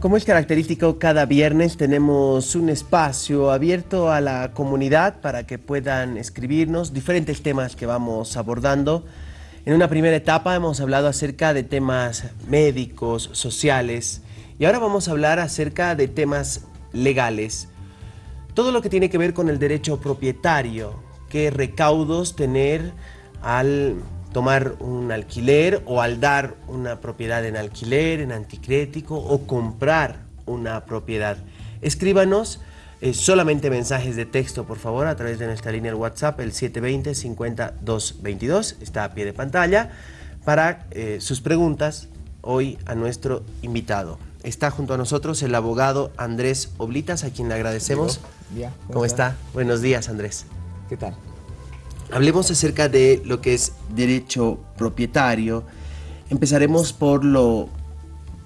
Como es característico, cada viernes tenemos un espacio abierto a la comunidad para que puedan escribirnos diferentes temas que vamos abordando. En una primera etapa hemos hablado acerca de temas médicos, sociales, y ahora vamos a hablar acerca de temas legales. Todo lo que tiene que ver con el derecho propietario, qué recaudos tener al tomar un alquiler o al dar una propiedad en alquiler, en anticrético o comprar una propiedad. Escríbanos eh, solamente mensajes de texto, por favor, a través de nuestra línea de WhatsApp, el 720-5222, está a pie de pantalla, para eh, sus preguntas hoy a nuestro invitado. Está junto a nosotros el abogado Andrés Oblitas, a quien le agradecemos. ¿Cómo está? Buenos días, Andrés. ¿Qué tal? Hablemos acerca de lo que es derecho propietario. Empezaremos por lo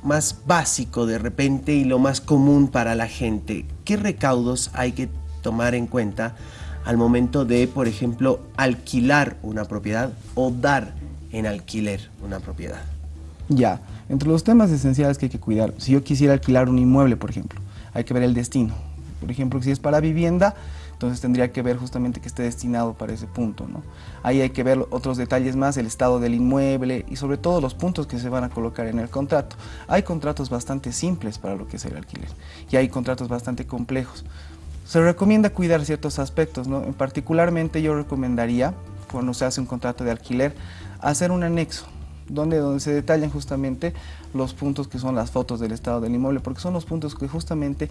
más básico de repente y lo más común para la gente. ¿Qué recaudos hay que tomar en cuenta al momento de, por ejemplo, alquilar una propiedad o dar en alquiler una propiedad? Ya, entre los temas esenciales que hay que cuidar, si yo quisiera alquilar un inmueble, por ejemplo, hay que ver el destino. Por ejemplo, si es para vivienda, entonces tendría que ver justamente que esté destinado para ese punto. ¿no? Ahí hay que ver otros detalles más, el estado del inmueble y sobre todo los puntos que se van a colocar en el contrato. Hay contratos bastante simples para lo que es el alquiler y hay contratos bastante complejos. Se recomienda cuidar ciertos aspectos, ¿no? particularmente yo recomendaría, cuando se hace un contrato de alquiler, hacer un anexo, donde, donde se detallan justamente los puntos que son las fotos del estado del inmueble, porque son los puntos que justamente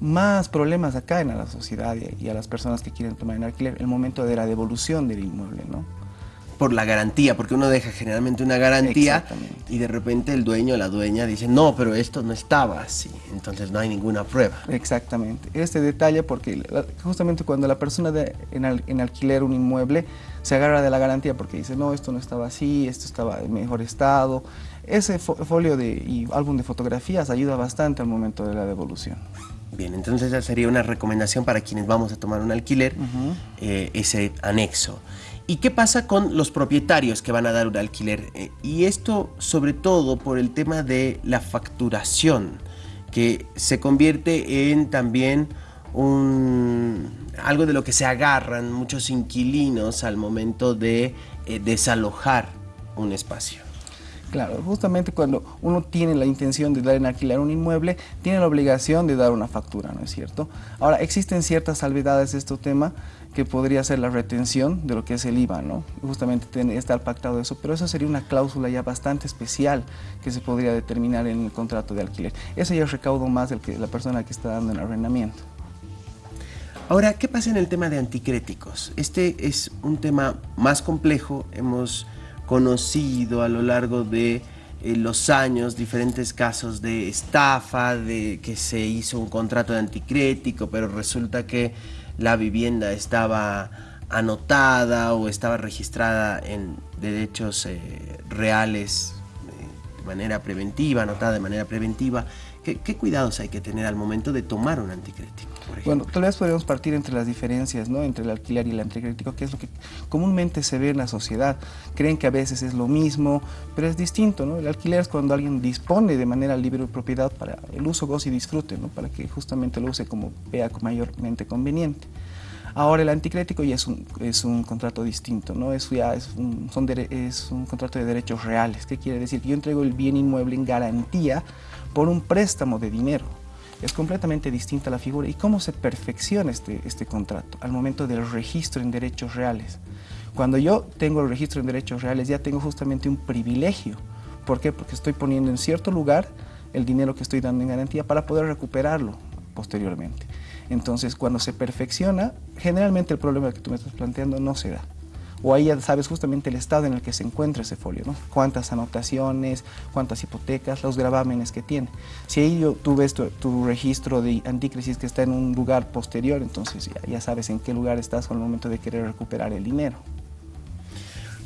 más problemas acaen a la sociedad y a las personas que quieren tomar en alquiler, el momento de la devolución del inmueble, ¿no? Por la garantía, porque uno deja generalmente una garantía y de repente el dueño o la dueña dice, no, pero esto no estaba así, entonces no hay ninguna prueba. Exactamente, este detalle porque justamente cuando la persona de, en, alquiler un inmueble se agarra de la garantía porque dice, no, esto no estaba así, esto estaba en mejor estado, ese folio de, y álbum de fotografías ayuda bastante al momento de la devolución. Bien, entonces esa sería una recomendación para quienes vamos a tomar un alquiler, eh, ese anexo. ¿Y qué pasa con los propietarios que van a dar un alquiler? Eh, y esto sobre todo por el tema de la facturación, que se convierte en también un, algo de lo que se agarran muchos inquilinos al momento de eh, desalojar un espacio. Claro, justamente cuando uno tiene la intención de dar en alquiler un inmueble, tiene la obligación de dar una factura, ¿no es cierto? Ahora, existen ciertas salvedades de este tema que podría ser la retención de lo que es el IVA, ¿no? Justamente está pactado eso, pero eso sería una cláusula ya bastante especial que se podría determinar en el contrato de alquiler. Eso ya es recaudo más del que la persona que está dando el arrendamiento. Ahora, ¿qué pasa en el tema de anticréticos? Este es un tema más complejo, hemos conocido a lo largo de eh, los años diferentes casos de estafa, de que se hizo un contrato de anticrético, pero resulta que la vivienda estaba anotada o estaba registrada en derechos eh, reales de manera preventiva, anotada de manera preventiva. ¿Qué, cuidados hay que tener al momento de tomar un anticrético? Bueno, tal vez podríamos partir entre las diferencias, ¿no? Entre el alquiler y el anticrético, que es lo que comúnmente se ve en la sociedad. Creen que a veces es lo mismo, pero es distinto, ¿no? El alquiler es cuando alguien dispone de manera libre de propiedad para el uso, goce y disfrute, ¿no? Para que justamente lo use como vea mayormente conveniente. Ahora el anticrético ya es un, es un contrato distinto, ¿no? Eso ya es un, son es un contrato de derechos reales. ¿Qué quiere decir? Que yo entrego el bien inmueble en garantía por un préstamo de dinero. Es completamente distinta la figura. ¿Y cómo se perfecciona este, este contrato? Al momento del registro en derechos reales. Cuando yo tengo el registro en derechos reales ya tengo justamente un privilegio. ¿Por qué? Porque estoy poniendo en cierto lugar el dinero que estoy dando en garantía para poder recuperarlo posteriormente. Entonces, cuando se perfecciona, generalmente el problema que tú me estás planteando no se da o ahí ya sabes justamente el estado en el que se encuentra ese folio, ¿no? Cuántas anotaciones, cuántas hipotecas, los gravámenes que tiene. Si ahí yo, tú ves tu, registro de anticrisis que está en un lugar posterior, entonces ya, sabes en qué lugar estás el momento de querer recuperar el dinero.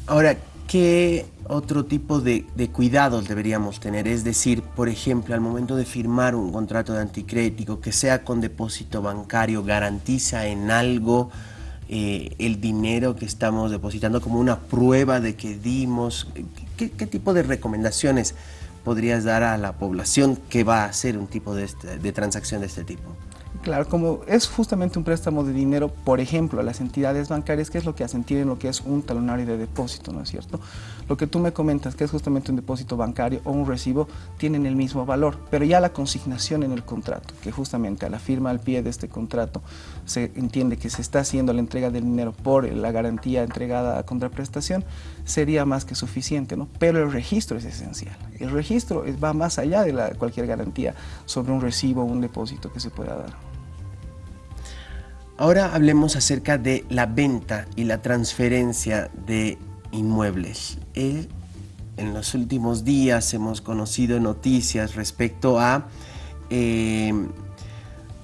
Ahora, ¿qué otro tipo de, cuidados deberíamos tener? Es decir, por ejemplo, al momento de firmar un contrato de anticrético, que sea con depósito bancario, garantiza en algo eh, el dinero que estamos depositando como una prueba de que dimos? ¿Qué, tipo de recomendaciones podrías dar a la población que va a hacer un tipo de, este, de transacción de este tipo? Claro, como es justamente un préstamo de dinero, por ejemplo, a las entidades bancarias, ¿qué es lo que hacen? Tienen lo que es un talonario de depósito, ¿no es cierto? Lo que tú me comentas, que es justamente un depósito bancario o un recibo, tienen el mismo valor, pero ya la consignación en el contrato, que justamente a la firma al pie de este contrato se entiende que se está haciendo la entrega del dinero por la garantía entregada a contraprestación, sería más que suficiente, ¿no? Pero el registro es esencial. El registro va más allá de la, cualquier garantía sobre un recibo o un depósito que se pueda dar. Ahora hablemos acerca de la venta y la transferencia de inmuebles. Eh, en los últimos días hemos conocido noticias respecto a eh,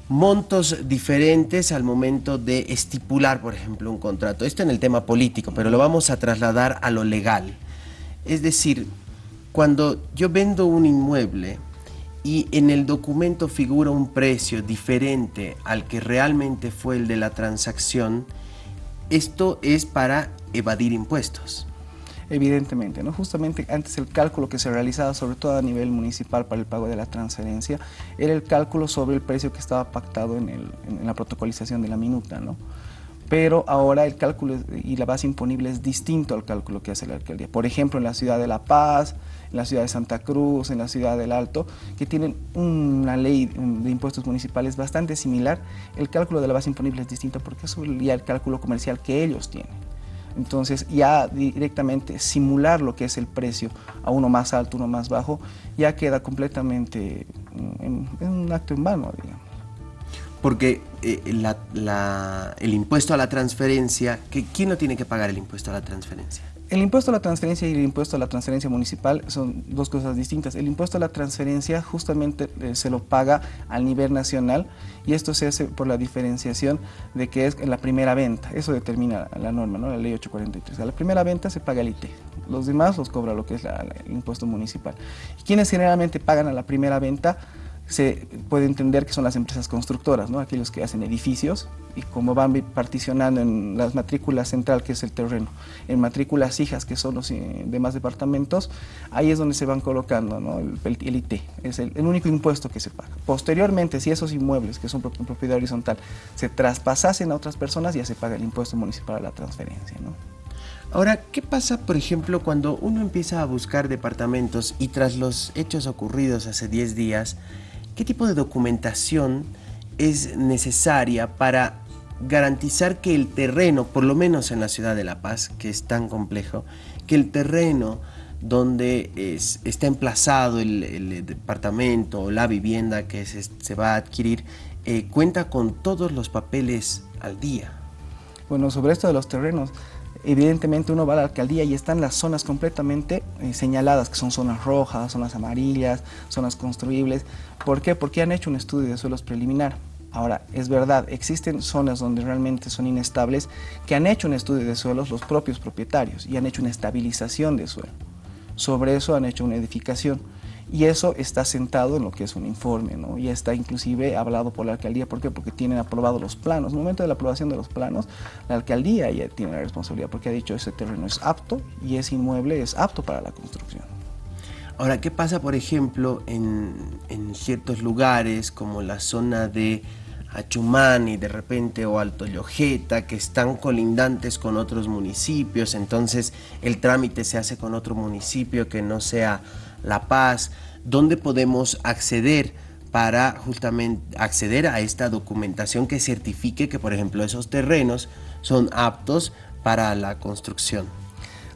montos diferentes al momento de estipular, por ejemplo, un contrato. Esto en el tema político, pero lo vamos a trasladar a lo legal. Es decir, cuando yo vendo un inmueble, y en el documento figura un precio diferente al que realmente fue el de la transacción, esto es para evadir impuestos. Evidentemente, ¿no? justamente antes el cálculo que se realizaba, sobre todo a nivel municipal para el pago de la transferencia, era el cálculo sobre el precio que estaba pactado en, en la protocolización de la minuta. ¿no? Pero ahora el cálculo y la base imponible es distinto al cálculo que hace la alcaldía. Por ejemplo, en la ciudad de La Paz, en la ciudad de Santa Cruz, en la ciudad del Alto, que tienen una ley de impuestos municipales bastante similar, el cálculo de la base imponible es distinto porque es ya el cálculo comercial que ellos tienen. Entonces ya directamente simular lo que es el precio a uno más alto, uno más bajo, ya queda completamente en, un acto en vano, digamos porque eh, el impuesto a la transferencia, ¿quién no tiene que pagar el impuesto a la transferencia? El impuesto a la transferencia y el impuesto a la transferencia municipal son dos cosas distintas. El impuesto a la transferencia justamente eh, se lo paga al nivel nacional y esto se hace por la diferenciación de que es la primera venta. Eso determina la norma, ¿no? la ley 843. A la primera venta se paga el IT. Los demás los cobra lo que es el impuesto municipal. ¿Y quienes generalmente pagan a la primera venta? Se puede entender que son las empresas constructoras, ¿no? aquellos que hacen edificios y como van particionando en las matrículas central, que es el terreno, en matrículas hijas, que son los eh, demás departamentos, ahí es donde se van colocando ¿no? el, IT, es el, único impuesto que se paga. Posteriormente, si esos inmuebles, que son propiedad horizontal, se traspasasen a otras personas, ya se paga el impuesto municipal a la transferencia. ¿no? Ahora, ¿qué pasa, por ejemplo, cuando uno empieza a buscar departamentos y tras los hechos ocurridos hace 10 días, ¿Qué tipo de documentación es necesaria para garantizar que el terreno, por lo menos en la ciudad de La Paz, que es tan complejo, que el terreno donde está emplazado el, departamento o la vivienda que se, va a adquirir, eh, cuenta con todos los papeles al día? Bueno, sobre esto de los terrenos, evidentemente uno va a la alcaldía y están las zonas completamente eh, señaladas, que son zonas rojas, zonas amarillas, zonas construibles. ¿Por qué? Porque han hecho un estudio de suelos preliminar. Ahora, es verdad, existen zonas donde realmente son inestables que han hecho un estudio de suelos los propios propietarios y han hecho una estabilización de suelo. Sobre eso han hecho una edificación y eso está sentado en lo que es un informe, ¿no? Ya está inclusive hablado por la alcaldía, ¿por qué? Porque tienen aprobados los planos. En el momento de la aprobación de los planos, la alcaldía ya tiene la responsabilidad porque ha dicho ese terreno es apto y ese inmueble es apto para la construcción. Ahora, ¿qué pasa, por ejemplo, en, en ciertos lugares como la zona de Achumani de repente o Alto Llojeta que están colindantes con otros municipios, entonces el trámite se hace con otro municipio que no sea La Paz, ¿dónde podemos acceder para justamente acceder a esta documentación que certifique que por ejemplo esos terrenos son aptos para la construcción?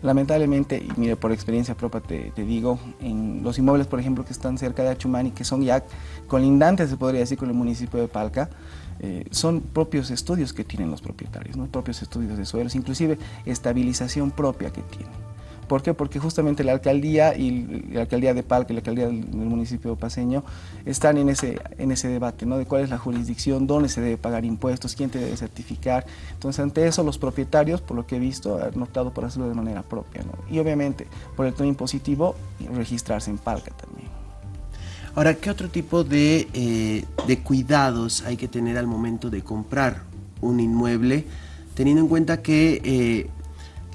Lamentablemente, y mire, por experiencia propia te, digo, en los inmuebles, por ejemplo, que están cerca de Achumani, que son ya colindantes, se podría decir, con el municipio de Palca, eh, son propios estudios que tienen los propietarios, ¿no? propios estudios de suelos, inclusive estabilización propia que tienen. ¿Por qué? Porque justamente la alcaldía y la alcaldía de Palca y la alcaldía del, municipio paseño están en ese, en ese debate, ¿no? De cuál es la jurisdicción, dónde se debe pagar impuestos, quién te debe certificar. Entonces, ante eso, los propietarios, por lo que he visto, han optado por hacerlo de manera propia, ¿no? Y obviamente, por el tema impositivo, registrarse en Palca también. Ahora, ¿qué otro tipo de, eh, de cuidados hay que tener al momento de comprar un inmueble? Teniendo en cuenta que eh,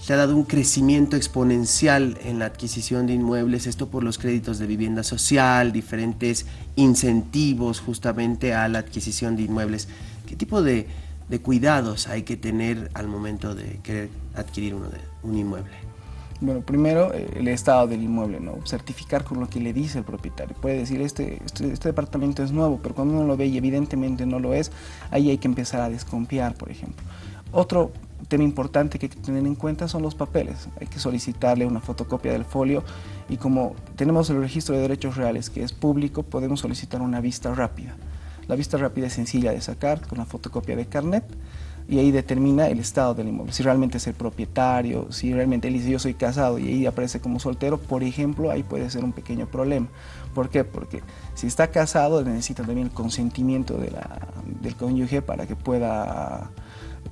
se ha dado un crecimiento exponencial en la adquisición de inmuebles, esto por los créditos de vivienda social, diferentes incentivos justamente a la adquisición de inmuebles. ¿Qué tipo de, cuidados hay que tener al momento de querer adquirir uno de, un inmueble? Bueno, primero eh, el estado del inmueble, ¿no? certificar con lo que le dice el propietario. Puede decir, este, este, este, departamento es nuevo, pero cuando uno lo ve y evidentemente no lo es, ahí hay que empezar a desconfiar, por ejemplo. Otro tema importante que hay que tener en cuenta son los papeles. Hay que solicitarle una fotocopia del folio y como tenemos el registro de derechos reales que es público, podemos solicitar una vista rápida. La vista rápida es sencilla de sacar con la fotocopia de carnet y ahí determina el estado del inmueble, si realmente es el propietario, si realmente él dice yo soy casado y ahí aparece como soltero, por ejemplo, ahí puede ser un pequeño problema. ¿Por qué? Porque si está casado necesita también el consentimiento de la, del cónyuge para que pueda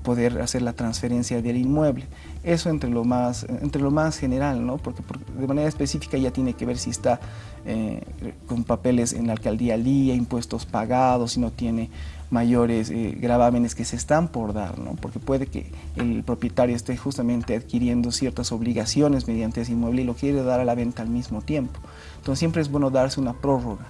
poder hacer la transferencia del inmueble. Eso entre lo más, entre lo más general, ¿no? porque, de manera específica ya tiene que ver si está eh, con papeles en la alcaldía al día, impuestos pagados, si no tiene mayores eh, gravámenes que se están por dar, ¿no? porque puede que el propietario esté justamente adquiriendo ciertas obligaciones mediante ese inmueble y lo quiere dar a la venta al mismo tiempo. Entonces siempre es bueno darse una prórroga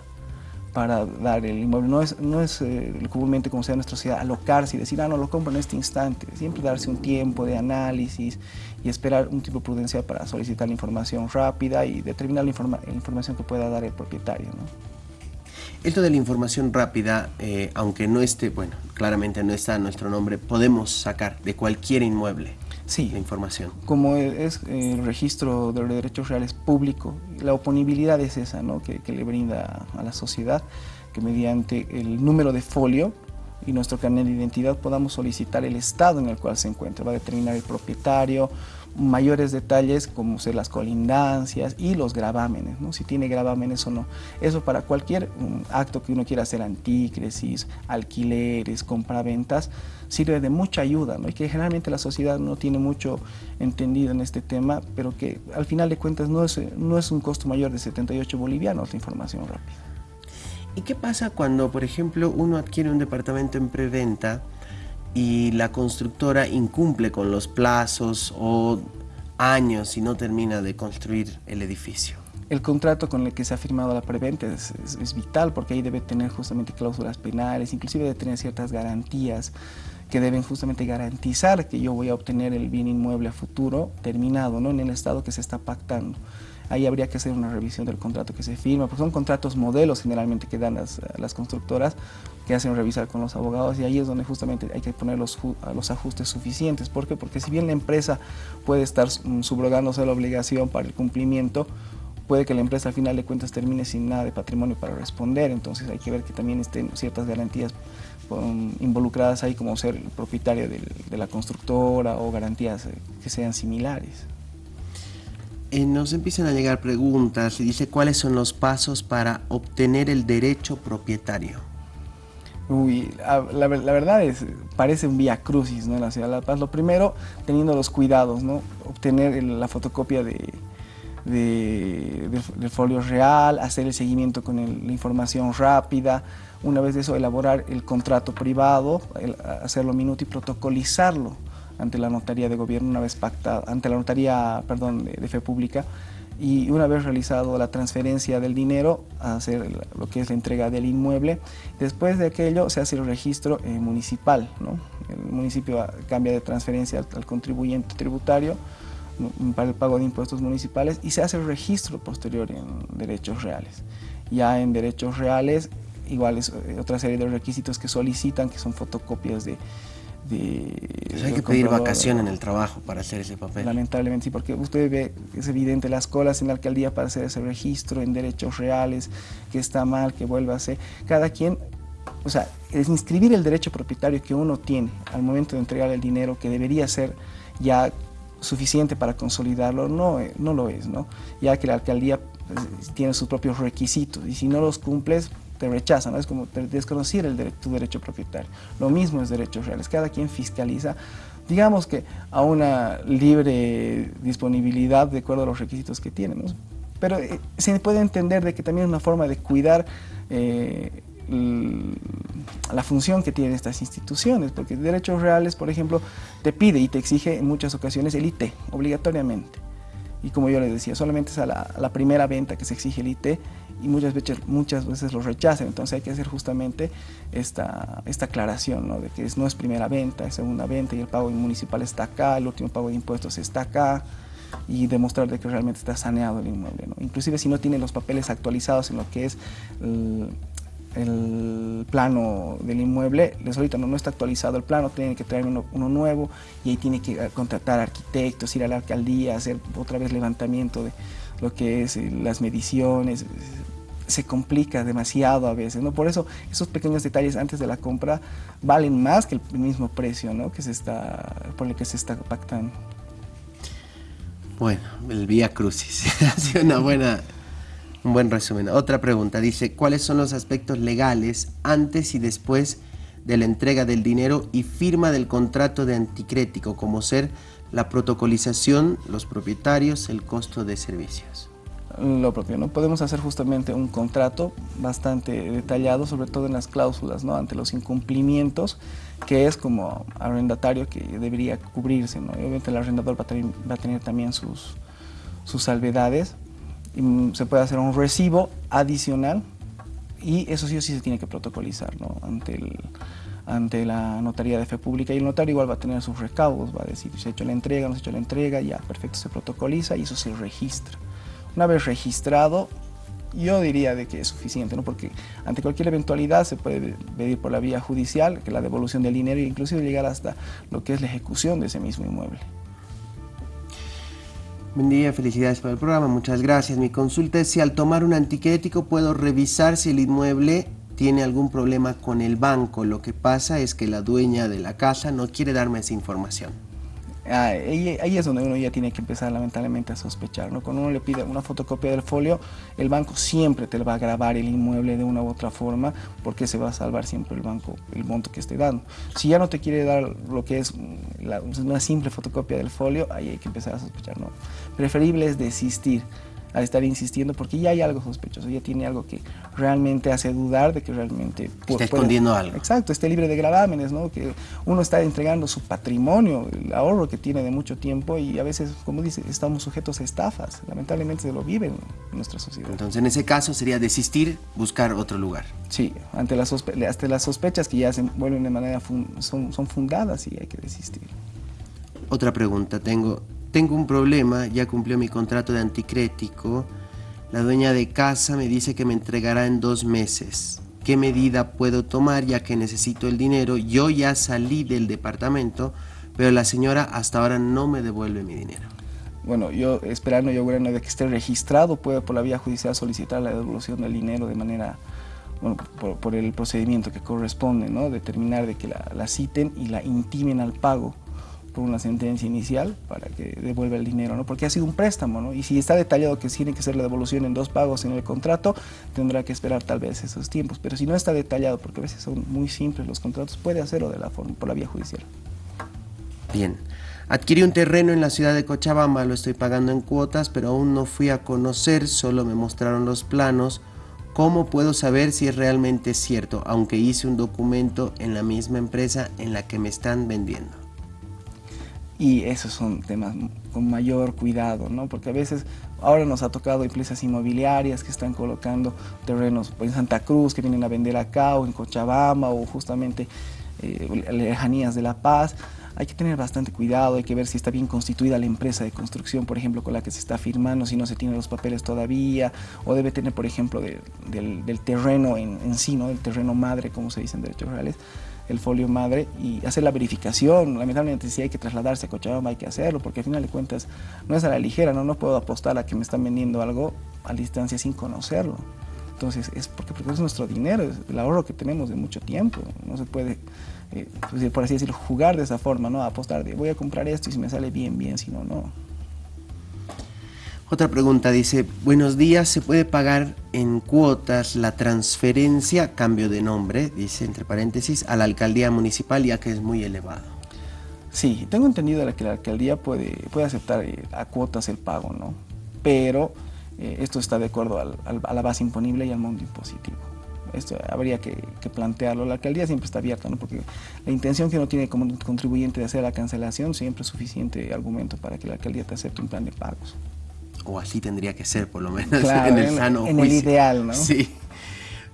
para dar el inmueble. No es, no es eh, comúnmente como sea en nuestra sociedad alocarse y decir, ah, no, lo compro en este instante. Siempre darse un tiempo de análisis y esperar un tipo prudencial para solicitar la información rápida y determinar la, información que pueda dar el propietario. Esto de la información rápida, eh, aunque no esté, bueno, claramente no está nuestro nombre, podemos sacar de cualquier inmueble sí, la información. Como es el registro de derechos reales público, la oponibilidad es esa ¿no? que, le brinda a la sociedad, que mediante el número de folio y nuestro carnet de identidad podamos solicitar el estado en el cual se encuentra. Va a determinar el propietario, mayores detalles como ser las colindancias y los gravámenes, ¿no? si tiene gravámenes o no. Eso para cualquier um, acto que uno quiera hacer, antícresis, alquileres, compraventas, sirve de mucha ayuda ¿no? y que generalmente la sociedad no tiene mucho entendido en este tema, pero que al final de cuentas no es, no es un costo mayor de 78 bolivianos la información rápida. ¿Y qué pasa cuando, por ejemplo, uno adquiere un departamento en preventa y la constructora incumple con los plazos o años y no termina de construir el edificio? El contrato con el que se ha firmado la preventa es, es, vital porque ahí debe tener justamente cláusulas penales, inclusive debe tener ciertas garantías que deben justamente garantizar que yo voy a obtener el bien inmueble a futuro terminado, ¿no? en el estado que se está pactando ahí habría que hacer una revisión del contrato que se firma, porque son contratos modelos generalmente que dan las, las constructoras, que hacen revisar con los abogados y ahí es donde justamente hay que poner los, los ajustes suficientes. ¿Por qué? Porque si bien la empresa puede estar mm, subrogándose la obligación para el cumplimiento, puede que la empresa al final de cuentas termine sin nada de patrimonio para responder, entonces hay que ver que también estén ciertas garantías um, involucradas ahí como ser propietario de la constructora o garantías eh, que sean similares. Eh, nos empiezan a llegar preguntas y dice cuáles son los pasos para obtener el derecho propietario. Uy, la, verdad es, parece un vía crucis ¿no? en la ciudad de La Paz. Lo primero, teniendo los cuidados, ¿no? obtener la fotocopia de, del folio real, hacer el seguimiento con la información rápida, una vez de eso elaborar el contrato privado, hacerlo minuto y protocolizarlo ante la notaría de gobierno una vez pactada, ante la notaría, perdón, de, fe pública y una vez realizado la transferencia del dinero, hacer lo que es la entrega del inmueble. Después de aquello se hace el registro eh, municipal, ¿no? El municipio cambia de transferencia al, contribuyente tributario para el pago de impuestos municipales y se hace el registro posterior en derechos reales. Ya en derechos reales, igual es eh, otra serie de requisitos que solicitan, que son fotocopias de hay que pedir vacación en el trabajo para hacer ese papel. Lamentablemente sí, porque usted ve, es evidente, las colas en la alcaldía para hacer ese registro en derechos reales, que está mal, que vuelva a ser. Cada quien, o sea, es inscribir el derecho propietario que uno tiene al momento de entregar el dinero, que debería ser ya suficiente para consolidarlo, no, eh, no lo es, ¿no? Ya que la alcaldía pues, tiene sus propios requisitos y si no los cumples, te rechazan, es como desconocer el tu derecho propietario. Lo mismo es derechos reales, cada quien fiscaliza, digamos que a una libre disponibilidad de acuerdo a los requisitos que tiene, pero eh, se puede entender de que también es una forma de cuidar eh, la función que tienen estas instituciones, porque derechos reales, por ejemplo, te pide y te exige en muchas ocasiones el IT, obligatoriamente. Y como yo les decía, solamente es a la, primera venta que se exige el IT y muchas veces, muchas veces lo rechazan. Entonces hay que hacer justamente esta, esta aclaración, ¿no? de que no es primera venta, es segunda venta y el pago municipal está acá, el último pago de impuestos está acá y demostrar de que realmente está saneado el inmueble. ¿no? Inclusive si no tiene los papeles actualizados en lo que es el, plano del inmueble, les ahorita no, no, está actualizado el plano, tiene que traer uno, nuevo y ahí tiene que eh, contratar arquitectos, ir a la alcaldía, hacer otra vez levantamiento de lo que es eh, las mediciones, se complica demasiado a veces, ¿no? Por eso esos pequeños detalles antes de la compra valen más que el mismo precio, ¿no? Que se está, por el que se está pactando. Bueno, el Vía Crucis. ha sido una buena, un buen resumen. Otra pregunta, dice, ¿cuáles son los aspectos legales antes y después de la entrega del dinero y firma del contrato de anticrético, como ser la protocolización, los propietarios, el costo de servicios? Lo propio. ¿no? Podemos hacer justamente un contrato bastante detallado, sobre todo en las cláusulas, ¿no? ante los incumplimientos, que es como arrendatario que debería cubrirse. ¿no? obviamente el arrendador va a tener, también sus, sus salvedades. Y mm, se puede hacer un recibo adicional y eso sí o sí se tiene que protocolizar ¿no? ante, el, ante la notaría de fe pública y el notario igual va a tener sus recaudos, va a decir se ha hecho la entrega, no se ha hecho la entrega, ya perfecto, se protocoliza y eso se registra. Una vez registrado, yo diría de que es suficiente, ¿no? porque ante cualquier eventualidad se puede pedir por la vía judicial que la devolución del dinero e inclusive llegar hasta lo que es la ejecución de ese mismo inmueble. Buen día, felicidades por el programa, muchas gracias. Mi consulta es si al tomar un antiquético puedo revisar si el inmueble tiene algún problema con el banco. Lo que pasa es que la dueña de la casa no quiere darme esa información. Ah, ahí, es donde uno ya tiene que empezar lamentablemente a sospechar. ¿no? Cuando uno le pide una fotocopia del folio, el banco siempre te va a grabar el inmueble de una u otra forma porque se va a salvar siempre el banco el monto que esté dando. Si ya no te quiere dar lo que es una simple fotocopia del folio, ahí hay que empezar a sospechar. ¿no? Preferible es desistir a estar insistiendo porque ya hay algo sospechoso, ya tiene algo que realmente hace dudar de que realmente... Está escondiendo algo. Exacto, esté libre de gravámenes, ¿no? que uno está entregando su patrimonio, el ahorro que tiene de mucho tiempo y a veces, como dice, estamos sujetos a estafas, lamentablemente se lo viven en nuestra sociedad. Entonces en ese caso sería desistir, buscar otro lugar. Sí, ante las, hasta las sospechas que ya se vuelven de manera, son, son fundadas y hay que desistir. Otra pregunta tengo, tengo un problema, ya cumplió mi contrato de anticrético. La dueña de casa me dice que me entregará en dos meses. ¿Qué medida puedo tomar ya que necesito el dinero? Yo ya salí del departamento, pero la señora hasta ahora no me devuelve mi dinero. Bueno, yo esperando yo bueno, de que esté registrado, puedo por la vía judicial solicitar la devolución del dinero de manera, bueno, por, el procedimiento que corresponde, ¿no? Determinar de que la, la citen y la intimen al pago por una sentencia inicial para que devuelva el dinero, ¿no? porque ha sido un préstamo, ¿no? y si está detallado que tiene que ser la devolución en dos pagos en el contrato, tendrá que esperar tal vez esos tiempos, pero si no está detallado, porque a veces son muy simples los contratos, puede hacerlo de la forma, por la vía judicial. Bien. Adquirí un terreno en la ciudad de Cochabamba, lo estoy pagando en cuotas, pero aún no fui a conocer, solo me mostraron los planos. ¿Cómo puedo saber si es realmente cierto, aunque hice un documento en la misma empresa en la que me están vendiendo? Y esos son temas con mayor cuidado, ¿no? porque a veces ahora nos ha tocado empresas inmobiliarias que están colocando terrenos en Santa Cruz, que vienen a vender acá, o en Cochabamba, o justamente eh, lejanías de La Paz. Hay que tener bastante cuidado, hay que ver si está bien constituida la empresa de construcción, por ejemplo, con la que se está firmando, si no se tienen los papeles todavía, o debe tener, por ejemplo, del, terreno en, sí, ¿no? del terreno madre, como se dice en derechos reales, el folio madre y hacer la verificación. Lamentablemente si hay que trasladarse a Cochabamba hay que hacerlo porque al final de cuentas no es a la ligera, no, no puedo apostar a que me están vendiendo algo a distancia sin conocerlo. Entonces es porque, es nuestro dinero, es el ahorro que tenemos de mucho tiempo. No se puede, eh, pues, por así decirlo, jugar de esa forma, ¿no? apostar de voy a comprar esto y si me sale bien, bien, si no, no. Otra pregunta dice, buenos días, ¿se puede pagar en cuotas la transferencia, cambio de nombre, dice entre paréntesis, a la alcaldía municipal ya que es muy elevado? Sí, tengo entendido que la alcaldía puede, puede aceptar eh, a cuotas el pago, ¿no? Pero eh, esto está de acuerdo a la base imponible y al monto impositivo. Esto habría que, plantearlo. La alcaldía siempre está abierta, ¿no? porque la intención que uno tiene como contribuyente de hacer la cancelación siempre es suficiente argumento para que la alcaldía te acepte un plan de pagos. O así tendría que ser, por lo menos, en el sano En el ideal, ¿no? Sí.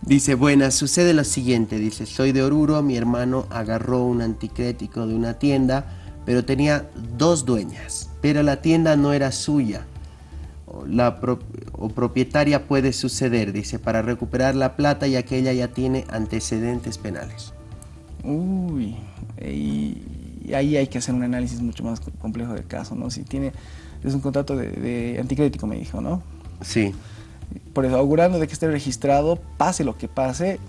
Dice, buenas, sucede lo siguiente, dice, soy de Oruro, mi hermano agarró un anticrético de una tienda, pero tenía dos dueñas, pero la tienda no era suya la o propietaria puede suceder, dice, para recuperar la plata y aquella ya tiene antecedentes penales. Uy, y ahí hay que hacer un análisis mucho más complejo del caso, ¿no? Si tiene, es un contrato de, de anticrético, me dijo, ¿no? Sí. Por eso, augurando de que esté registrado, pase lo que pase,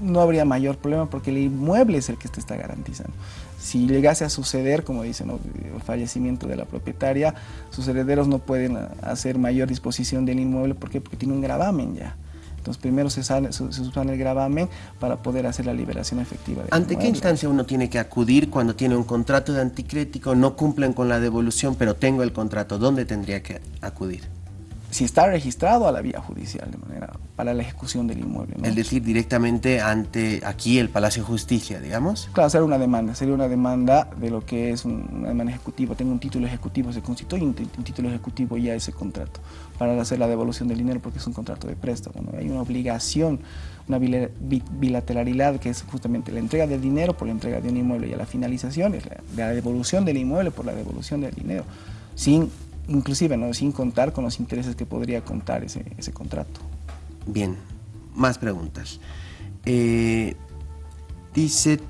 no habría mayor problema porque el inmueble es el que te está garantizando. Si llegase a suceder, como dicen, el fallecimiento de la propietaria, sus herederos no pueden hacer mayor disposición del inmueble porque, porque tiene un gravamen ya. Entonces primero se, sale, se, el gravamen para poder hacer la liberación efectiva. Del ¿Ante qué instancia uno tiene que acudir cuando tiene un contrato de anticrético, no cumplen con la devolución, pero tengo el contrato? ¿Dónde tendría que acudir? Si está registrado a la vía judicial de manera para la ejecución del inmueble. Es decir, directamente ante aquí el Palacio de Justicia, digamos. Claro, hacer una demanda, sería una demanda de lo que es una demanda ejecutiva. Tengo un título ejecutivo, se constituye un, título ejecutivo ya ese contrato para hacer la devolución del dinero porque es un contrato de préstamo. Hay una obligación, una bilateralidad que es justamente la entrega del dinero por la entrega de un inmueble y a la finalización es la, la devolución del inmueble por la devolución del dinero, sin inclusive ¿no? sin contar con los intereses que podría contar ese, ese contrato. Bien, más preguntas. Eh, dice,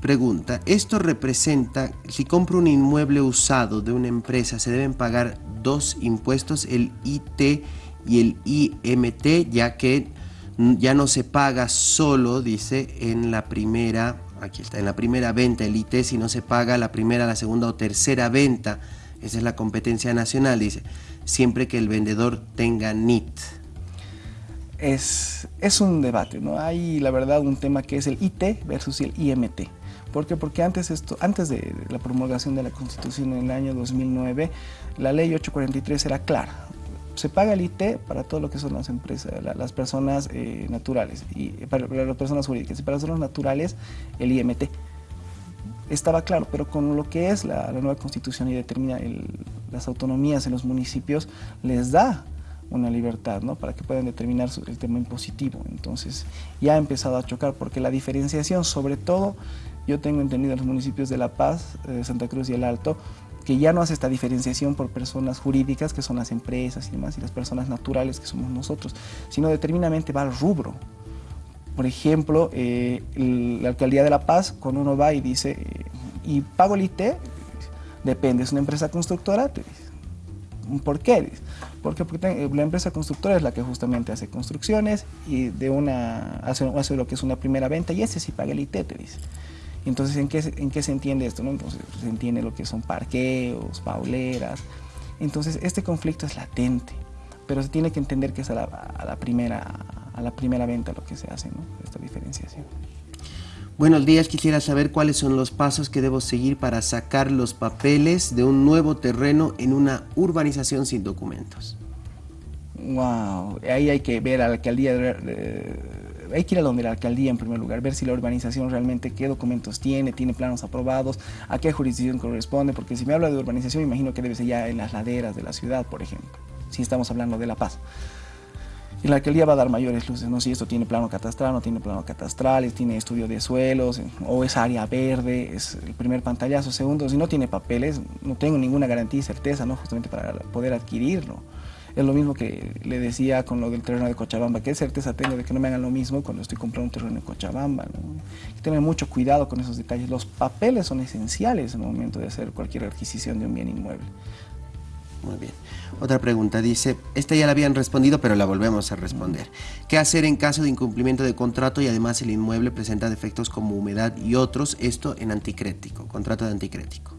pregunta, ¿esto representa, si compro un inmueble usado de una empresa, se deben pagar dos impuestos, el IT y el IMT, ya que ya no se paga solo, dice, en la primera, aquí está, en la primera venta el IT, sino se paga la primera, la segunda o tercera venta esa es la competencia nacional, dice, siempre que el vendedor tenga NIT. Es, es un debate, ¿no? Hay, la verdad, un tema que es el IT versus el IMT. ¿Por qué? Porque antes, esto, antes de la promulgación de la Constitución en el año 2009, la ley 843 era clara. Se paga el IT para todo lo que son las empresas, las personas eh, naturales, y para, para, las personas jurídicas, y para las personas naturales el IMT estaba claro, pero con lo que es la, nueva constitución y determina las autonomías en los municipios, les da una libertad ¿no? para que puedan determinar el tema impositivo. Entonces ya ha empezado a chocar porque la diferenciación, sobre todo, yo tengo entendido en los municipios de La Paz, eh, Santa Cruz y El Alto, que ya no hace esta diferenciación por personas jurídicas, que son las empresas y demás, y las personas naturales, que somos nosotros, sino determinamente va al rubro. Por ejemplo, eh, la Alcaldía de La Paz, cuando uno va y dice, ¿y pago el IT? Depende, es una empresa constructora, te dice. ¿Por qué? Porque, porque la empresa constructora es la que justamente hace construcciones y de una, hace, lo que es una primera venta y ese sí paga el IT, te dice. Entonces, ¿en qué, ¿en qué se entiende esto? No? Entonces, se entiende lo que son parqueos, pauleras. Entonces, este conflicto es latente, pero se tiene que entender que es a la primera a la primera venta lo que se hace, ¿no? esta diferenciación. Buenos días, quisiera saber cuáles son los pasos que debo seguir para sacar los papeles de un nuevo terreno en una urbanización sin documentos. Wow, ahí hay que ver a la alcaldía, hay que ir a donde la alcaldía en primer lugar, ver si la urbanización realmente qué documentos tiene, tiene planos aprobados, a qué jurisdicción corresponde, porque si me habla de urbanización, imagino que debe ser ya en las laderas de la ciudad, por ejemplo, si estamos hablando de La Paz. Y la alcaldía va a dar mayores luces, ¿no? Si esto tiene plano catastral, no tiene plano catastral, tiene estudio de suelos, o es área verde, es el primer pantallazo. Segundo, si no tiene papeles, no tengo ninguna garantía y certeza, ¿no? Justamente para poder adquirirlo. Es lo mismo que le decía con lo del terreno de Cochabamba, ¿qué certeza tengo de que no me hagan lo mismo cuando estoy comprando un terreno en Cochabamba? Tener mucho cuidado con esos detalles. Los papeles son esenciales en el momento de hacer cualquier adquisición de un bien inmueble. Muy bien. Otra pregunta dice, esta ya la habían respondido, pero la volvemos a responder. ¿Qué hacer en caso de incumplimiento de contrato y además el inmueble presenta defectos como humedad y otros? Esto en anticrético, contrato de anticrético.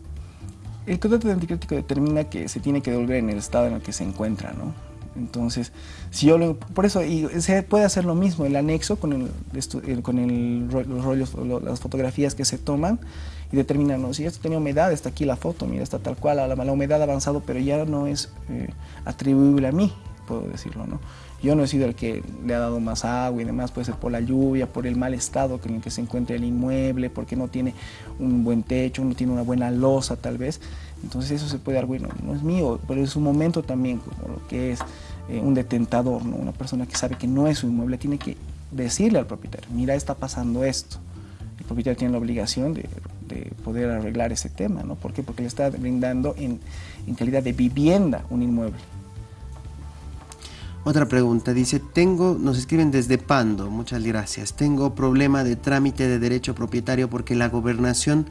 El contrato de anticrético determina que se tiene que devolver en el estado en el que se encuentra, ¿no? Entonces, si yo lo, por eso, y se puede hacer lo mismo, el anexo con, el, con el, los rollos, las fotografías que se toman y determinan, ¿no? si esto tenía humedad, está aquí la foto, mira, está tal cual, la, la humedad ha avanzado, pero ya no es eh, atribuible a mí, puedo decirlo, ¿no? Yo no he sido el que le ha dado más agua y demás, puede ser por la lluvia, por el mal estado en el que se encuentra el inmueble, porque no tiene un buen techo, no tiene una buena losa tal vez. Entonces eso se puede dar, bueno, no es mío, pero es un momento también como lo que es eh, un detentador, ¿no? una persona que sabe que no es su inmueble, tiene que decirle al propietario, mira, está pasando esto. El propietario tiene la obligación de, poder arreglar ese tema, ¿no? ¿Por qué? Porque le está brindando en, en calidad de vivienda un inmueble. Otra pregunta, dice, tengo, nos escriben desde Pando, muchas gracias, tengo problema de trámite de derecho propietario porque la gobernación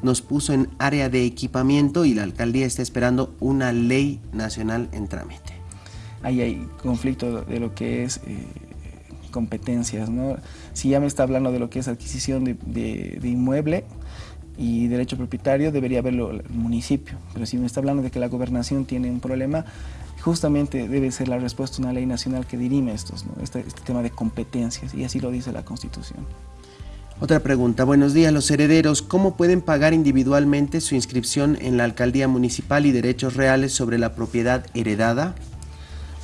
nos puso en área de equipamiento y la alcaldía está esperando una ley nacional en trámite. Ahí hay conflicto de lo que es eh, competencias, ¿no? Si ya me está hablando de lo que es adquisición de, de inmueble, y derecho propietario debería verlo el municipio. Pero si me está hablando de que la gobernación tiene un problema, justamente debe ser la respuesta una ley nacional que dirime estos, este, este, tema de competencias, y así lo dice la Constitución. Otra pregunta. Buenos días, los herederos. ¿Cómo pueden pagar individualmente su inscripción en la alcaldía municipal y derechos reales sobre la propiedad heredada?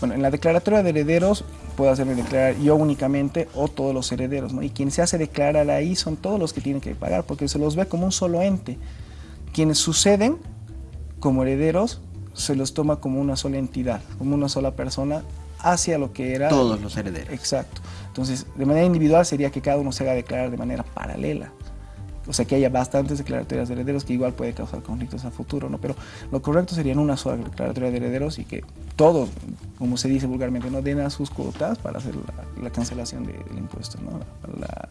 Bueno, en la declaratoria de herederos puedo hacerme declarar yo únicamente o todos los herederos, ¿no? Y quien se hace declarar ahí son todos los que tienen que pagar, porque se los ve como un solo ente. Quienes suceden como herederos se los toma como una sola entidad, como una sola persona hacia lo que era... Todos los herederos. Exacto. Entonces, de manera individual sería que cada uno se haga declarar de manera paralela. O sea, que haya bastantes declaratorias de herederos que igual puede causar conflictos a futuro, ¿no? Pero lo correcto sería en una sola declaratoria de herederos y que todos, como se dice vulgarmente, no den a sus cuotas para hacer la, cancelación del impuesto, ¿no? la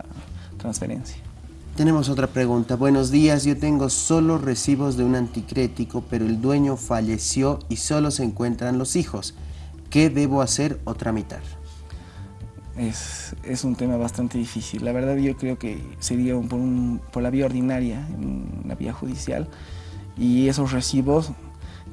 transferencia. Tenemos otra pregunta. Buenos días, yo tengo solo recibos de un anticrético, pero el dueño falleció y solo se encuentran los hijos. ¿Qué debo hacer o tramitar? Es, es un tema bastante difícil. La verdad yo creo que sería por, por la vía ordinaria, la vía judicial, y esos recibos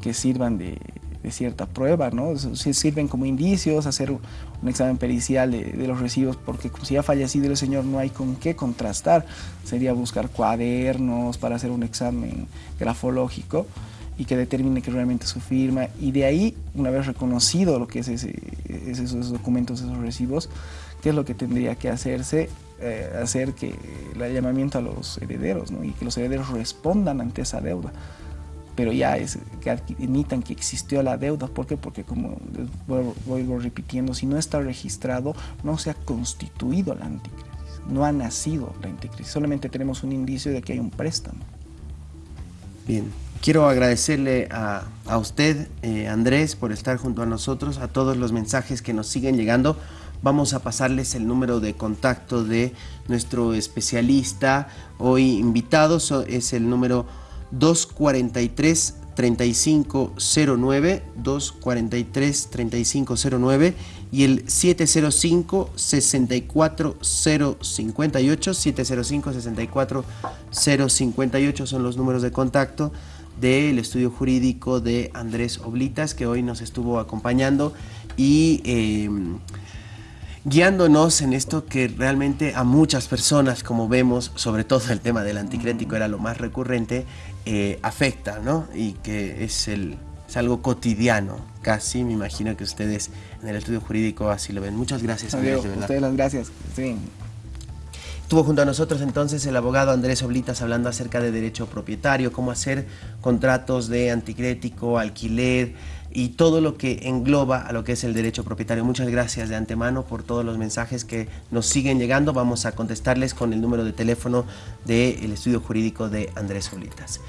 que sirvan de, de cierta prueba, ¿no? Sirven como indicios, hacer un examen pericial de, los recibos, porque si ha fallecido el señor no hay con qué contrastar, sería buscar cuadernos para hacer un examen grafológico y que determine que realmente su firma, y de ahí, una vez reconocido lo que es esos documentos, esos recibos, qué es lo que tendría que hacerse, eh, hacer que el llamamiento a los herederos, ¿no? y que los herederos respondan ante esa deuda pero ya es que admitan que existió la deuda. ¿Por qué? Porque como voy repitiendo, si no está registrado, no se ha constituido la anticrisis, no ha nacido la anticrisis, solamente tenemos un indicio de que hay un préstamo. Bien, quiero agradecerle a, a usted, eh, Andrés, por estar junto a nosotros, a todos los mensajes que nos siguen llegando. Vamos a pasarles el número de contacto de nuestro especialista hoy invitado, es el número 243 3509 243 3509 y el 705 64058 705 64058 son los números de contacto del estudio jurídico de Andrés Oblitas que hoy nos estuvo acompañando y eh, guiándonos en esto que realmente a muchas personas, como vemos, sobre todo el tema del anticrético era lo más recurrente, eh, afecta, ¿no? Y que es, el, es algo cotidiano, casi, me imagino que ustedes en el estudio jurídico así lo ven. Muchas gracias, Andrés, Ustedes las gracias. Sí. Estuvo junto a nosotros entonces el abogado Andrés Oblitas hablando acerca de derecho propietario, cómo hacer contratos de anticrético, alquiler, y todo lo que engloba a lo que es el derecho propietario. Muchas gracias de antemano por todos los mensajes que nos siguen llegando. Vamos a contestarles con el número de teléfono del estudio jurídico de Andrés Solitas.